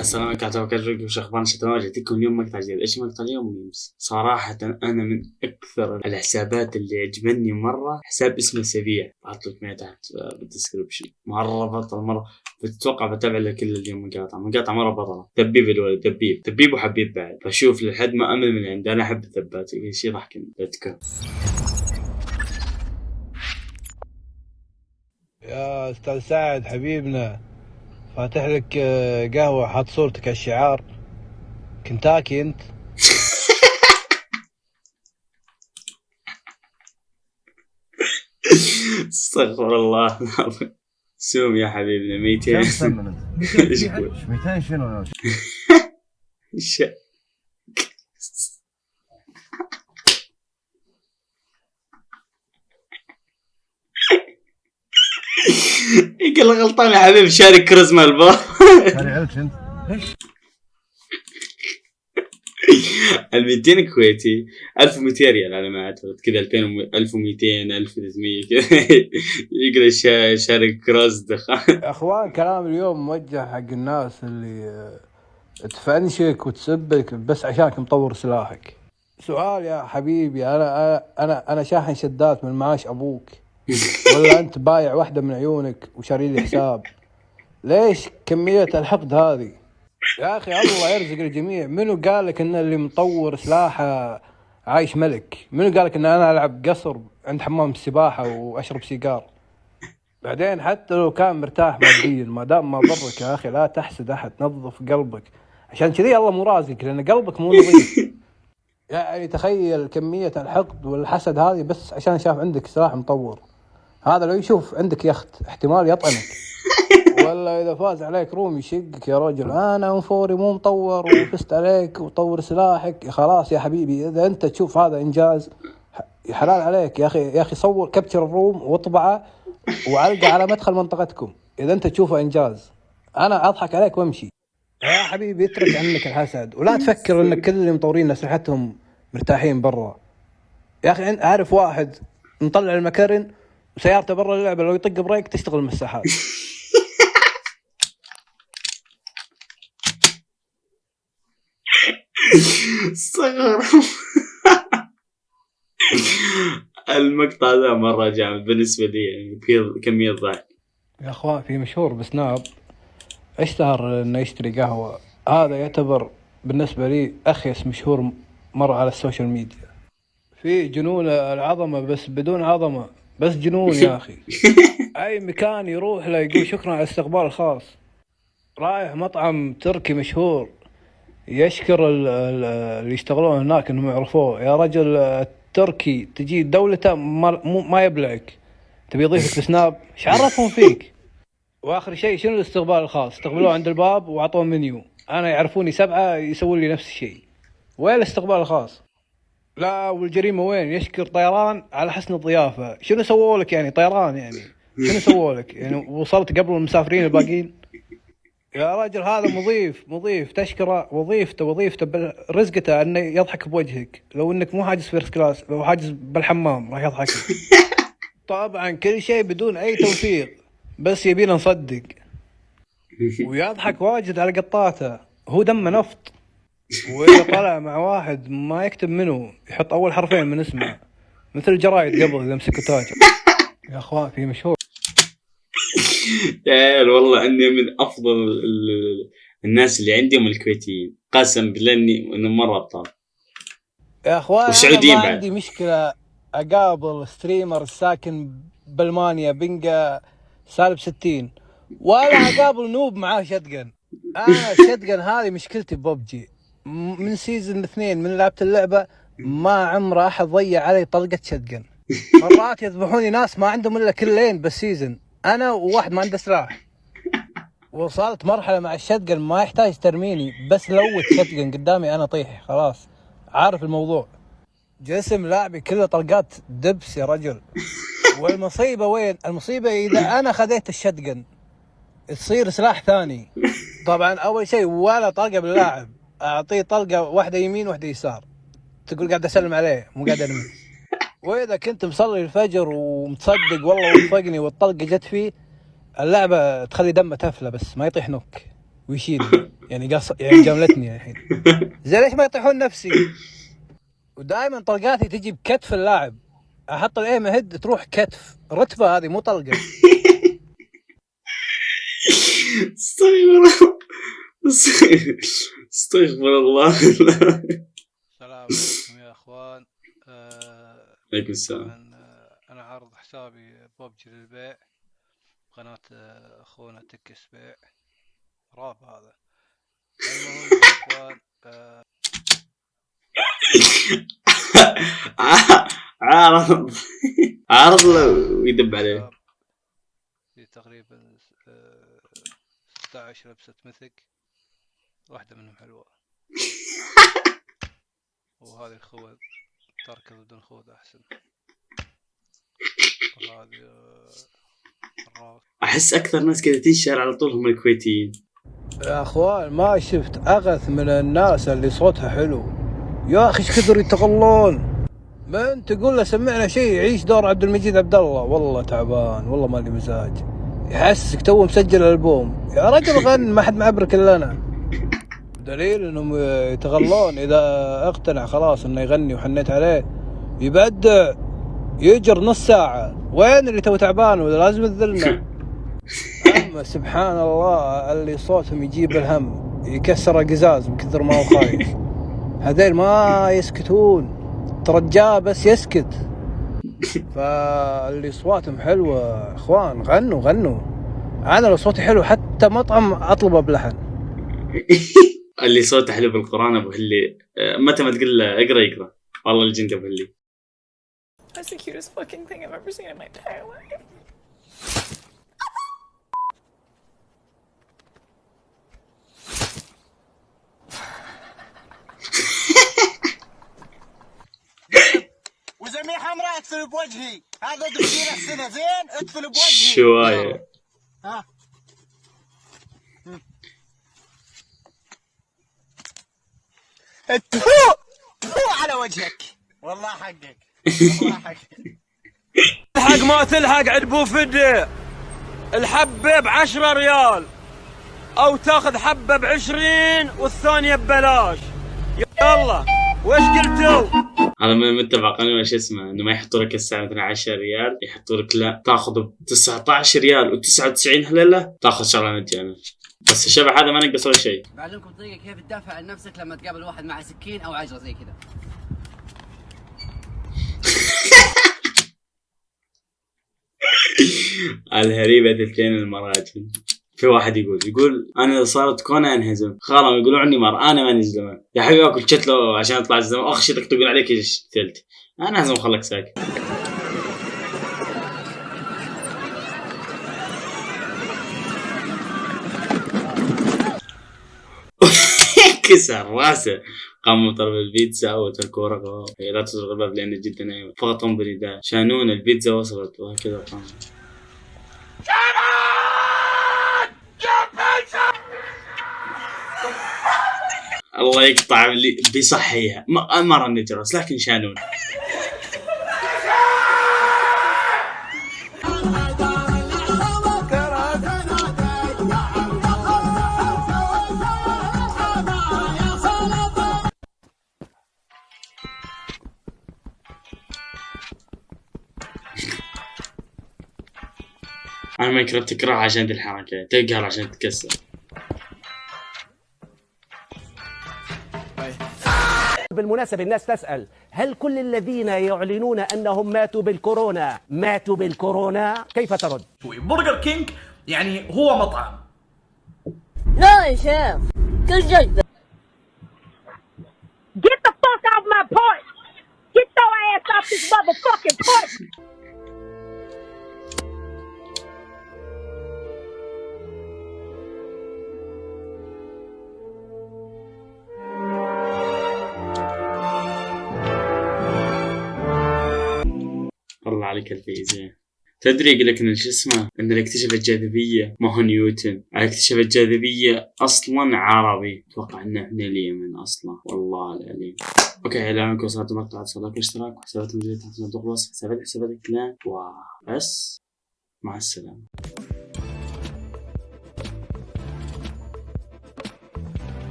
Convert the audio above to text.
السلام عليكم ورحمة الله وبركاته. وش اخبارنا شتى جاتكم اليوم مقطع جديد. إيش مقطع اليوم memes؟ صراحة أنا من أكثر الحسابات اللي عجبني مرة حساب اسمه سبيع بعط لك إياه تحت بال description مرة بطل مرة بتتوقع بتابع له كل اليوم مقاطع. مقاطع مرة بطلة دبيب الولد دبيب. دبيب وحبيب بعد. بشوف لحد ما أمل من عنده. أنا أحب الثبات شيء ضحكني let's يا أستاذ سعد حبيبنا. فاتح لك آه، قهوة حاط صورتك على الشعار كنتاكي أنت استغفر الله العظيم سوم يا حبيبنا 200 كم ثمن انت؟ إيش يقول؟ 200 شنو؟ يقول غلطان يا حبيبي شارك كريزما البار انت؟ ال 200 كويتي 1200 ريال على ما اعتقد كذا 2000 1200 1300 كذا. يقول شا- شارك كروز دخان. يا أخوان كلام اليوم موجه حق الناس اللي آه، تفنشك وتسبك بس عشانك مطور سلاحك. سؤال يا حبيبي أنا أنا أنا, أنا شاحن شدات من معاش أبوك. ولا انت بايع واحدة من عيونك وشاري لي حساب. ليش كمية الحقد هذه؟ يا أخي الله يرزق الجميع. منو قال لك إن اللي مطور سلاحه عايش ملك؟ منو قال لك إن أنا ألعب قصر عند حمام السباحة وأشرب سيجار؟ بعدين حتى لو كان مرتاح ماديا ما دام ما ضرك يا أخي لا تحسد أحد نظف قلبك. عشان كذي الله مو رازقك لأن قلبك مو نظيف. يعني تخيل كمية الحقد والحسد هذه بس عشان شاف عندك سلاح مطور. هذا لو يشوف عندك يخت احتمال يطعنك. ولا إذا فاز عليك روم يشقك يا رجل. أنا أنفوري مو مطور وفزت عليك وطور سلاحك. خلاص يا حبيبي إذا أنت تشوف هذا إنجاز حلال عليك. يا أخي يا أخي صور كبتشر الروم واطبعه وعلقه على مدخل منطقتكم. إذا أنت تشوفه إنجاز. أنا أضحك عليك وأمشي. يا حبيبي اترك عنك الحسد. ولا تفكر انك كل اللي مطورين اسلحتهم مرتاحين برا. يا أخي أعرف واحد مطلع المكرن وسيارته برا اللعبة لو يطق brake تشتغل المساحات استغفر المقطع ذا مرة جامد. بالنسبة لي يعني في كمية ضحك يا أخوان في مشهور بسناب. اشتهر إنه يشتري قهوة. هذا يعتبر بالنسبة لي أخيس مشهور مر على ال social media. في جنون العظمة بس بدون عظمة. بس جنون يا أخي. أي مكان يروح له يقول شكرا على الاستقبال الخاص. رايح مطعم تركي مشهور. يشكر ال- ال- اللي يشتغلون هناك إنهم يعرفوه. يا رجل التركي تجي دولته ما, ما يبلعك. تبي يضيفك ب Snap إيش عرفهم فيك؟ وآخر شيء شنو الاستقبال الخاص؟ استقبلوه عند الباب وأعطوه منيو. أنا يعرفوني سبعة يسوون لي نفس الشيء. وين الاستقبال الخاص؟ لا والجريمة وين؟ يشكر طيران على حسن الضيافة. شنو سووا لك يعني طيران يعني؟ شنو سووا لك؟ يعني وصلت قبل المسافرين الباقيين؟ يا رجل هذا مضيف مضيف تشكرة وظيفته وظيفته رزقته انه يضحك بوجهك. لو إنك مو حاجز first class لو حاجز بالحمام راح يضحك. طبعا كل شيء بدون أي توفيق بس يبينا نصدق. ويضحك واجد على قطاته. هو دمه نفط. واذا طلع مع واحد ما يكتب منه يحط أول حرفين من اسمه. مثل الجرايد قبل إذا مسكوا تاجر يا أخوان في مشهور. يا عيال والله إني من أفضل ال- ال- الناس اللي عندهم الكويتيين. قسم بالله إني مرة أبطال. يا أخوان والسعوديين ما بعد. عندي مشكلة. أقابل streamer ساكن بألمانيا ping ه سالب 60 ولا أقابل noob معاه shotgun. أنا ال shotgun هذه مشكلتي ببجي. من season اثنين من لعبت اللعبة ما عمره احد ضيع علي طلقة shotgun مرات يذبحوني ناس ما عندهم إلا kill ين بال season أنا وواحد ما عنده سلاح. وصلت مرحلة مع ال shotgun ما يحتاج ترميني بس loot shotgun قدامي أنا طيح خلاص. عارف الموضوع. جسم لاعبي كله طلقات دبس يا رجل. والمصيبة وين؟ المصيبة إذا أنا خذيت الشتقن تصير سلاح ثاني. طبعا أول شيء ولا طلقه باللاعب. أعطيه طلقة واحدة يمين واحدة يسار. تقول قاعد أسلم عليه مو قاعد ارمي وإذا كنت مصلي الفجر ومتصدق والله وفقني والطلقة جت فيه اللعبة تخلي دمه تفله بس ما يطيح نوك ويشيل. يعني قص يعني جملتني الحين. زين ليش ما يطيحون نفسي؟ ودائما طلقاتي تجي بكتف اللاعب. أحط الايم هيد تروح كتف. رتبة هذه مو طلقة. استغفر الله استغفر الله. السلام عليكم يا أخوان. آه عليكم السلام. آه، أنا عارض حسابي ببجي للبيع قناة آه، أخونا تكس بيع. راب هذا. المهم يا أخوان آه، عارض. عارض ويدب عليه؟ تقريبا آه، 16 لبسة مثك. واحدة منهم حلوة. وهذه الخوذ تركض بدون خوذ أحسن. وهذه آه، أحس أكثر ناس كذا تنشر على طول هم الكويتيين. يا أخوان ما شفت أغث من الناس اللي صوتها حلو. يا أخي إيش كثر يتغلون؟ من تقول له سمعنا شيء يعيش دور عبد المجيد عبد الله والله تعبان والله ما لي مزاج. يحسسك تو مسجل ألبوم. يا رجل غن ما حد معبرك إلا أنا. دليل إنهم يتغلون. إذا اقتنع خلاص إنه يغني وحنيت عليه يبدع يجر نص ساعة. وين اللي تو تعبان؟ ولا لازم تذلنا. أما سبحان الله اللي صوتهم يجيب الهم يكسر القزاز من كثر ما هو خايف. هذيل ما يسكتون. ترجاه بس يسكت. فاللي صواتهم حلوة إخوان غنوا غنوا. أنا لو صوتي حلو حتى مطعم أطلبه بلحن. اللي صوته حلو بالقرآن أبو هلي. آه، متى ما تقول له اقرأ يقرأ. والله الجند أبو هلي. That's the cutest fucking thing I've ever seen in my entire life. وزميل حمراء بوجهي. هذا دكتور السنة. زين ادخل بوجهي. شوايه ها؟ تفو تفو على وجهك. والله حقك. والله حقك. تلحق ما تلحق عند بو فدي. الحبة بعشرة ريال. أو تاخذ حبة بعشرين والثانية ببلاش. يلا. وش قلتوا؟ هذا من متفق. قانون شو اسمه؟ إنه ما يحطوا لك الساعة مثلا 10 ريال. يحطوا لك لا تاخذ ب 19 ريال و99 هللة تاخذ شغلة مجانا بس الشبح هذا ما نقص ولا شيء. بعلمكم طريقة كيف تدافع عن نفسك لما تقابل واحد مع سكين أو عجرة زي كذا. الهريبه اثنتين المراجل في واحد يقول يقول أنا إذا صارت كونا انهزم خلاص يقولوا عني مر أنا ماني زلمة. يا حبيبي اكل شتله عشان اطلع الزلمة. أخ شتك تقول عليك؟ إيش ثلت أنا هزم خلك ساكت. كسر راسه. قام طلب البيتزا وتركوا رقبه لا تزرق الباب لأنه جدا نايم. فقطهم برداء شانون البيتزا وصلت وهكذا قام. الله يقطع اللي بيصحيها ما ما رن جرس لكن شانون. أنا ما كرهت تكره عشان دي الحركة تقهر عشان تتكسر بالمناسبة الناس تسأل هل كل الذين يعلنون أنهم ماتوا بالكورونا ماتوا بالكورونا؟ كيف ترد؟ Burger King يعني هو مطعم لا يا شيخ كل جدة Get the fuck off my porch! Get your ass off this motherfucking porch! عليك الفيزياء تدري يقول لك إن شو اسمه؟ إن اللي اكتشف الجاذبية ما هو نيوتن. اللي اكتشف الجاذبية أصلا عربي. أتوقع إنه من اليمن أصلا والله العليم. OK إلى انكم وصلتوا مقطع like واشتراك وحسابات موجوده تحت صندوق الوصف حسابات حسابات الكلام. وبس مع السلامة.